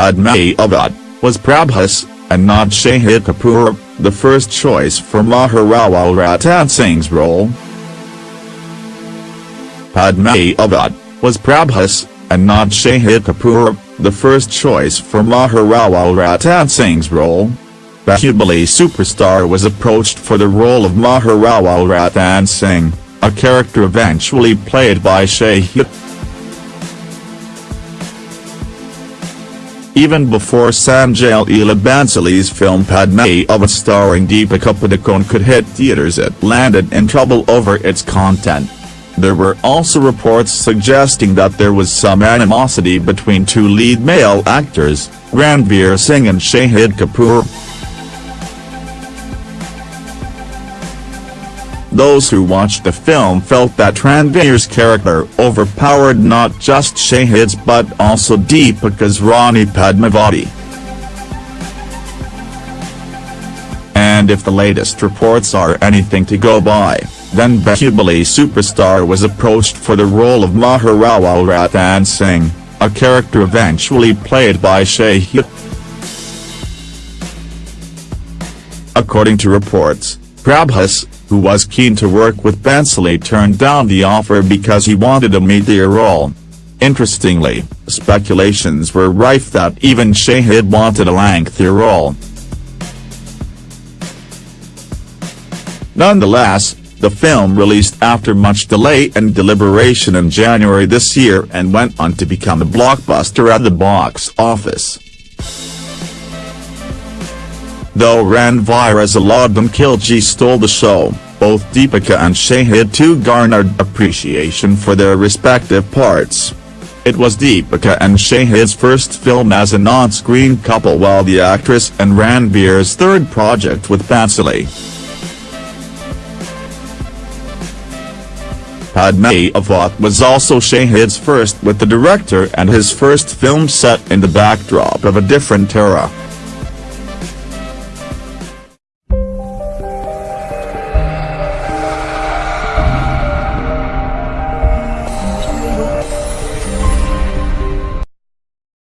Padmaavat, was Prabhas, and not Shahid Kapoor, the first choice for Maharawal Ratan Singh's role. Padmaavat, was Prabhas, and not Shahid Kapoor, the first choice for Maharawal Ratan Singh's role. Bahubali superstar was approached for the role of Maharawal Ratan Singh, a character eventually played by Shahid. Even before Sanjay Leela Bhansali's film Padmaavat starring Deepika Padukone could hit theaters it landed in trouble over its content. There were also reports suggesting that there was some animosity between two lead male actors, Ranveer Singh and Shahid Kapoor. Those who watched the film felt that Ranveer's character overpowered not just Shahid's but also Deepika's Rani Padmavati. And if the latest reports are anything to go by, then Bahubali superstar was approached for the role of Maharawal Ratan Singh, a character eventually played by Shahid. According to reports, Prabhas, who was keen to work with Bhansali turned down the offer because he wanted a media role. Interestingly, speculations were rife that even Shahid wanted a lengthier role. Nonetheless, the film released after much delay and deliberation in January this year and went on to become a blockbuster at the box office. Though Ranveer Alauddin Khilji stole the show, both Deepika and Shahid too garnered appreciation for their respective parts. It was Deepika and Shahid's first film as an on-screen couple while the actress and Ranveer's third project with Bhansali. Padmaavat was also Shahid's first with the director and his first film set in the backdrop of a different era.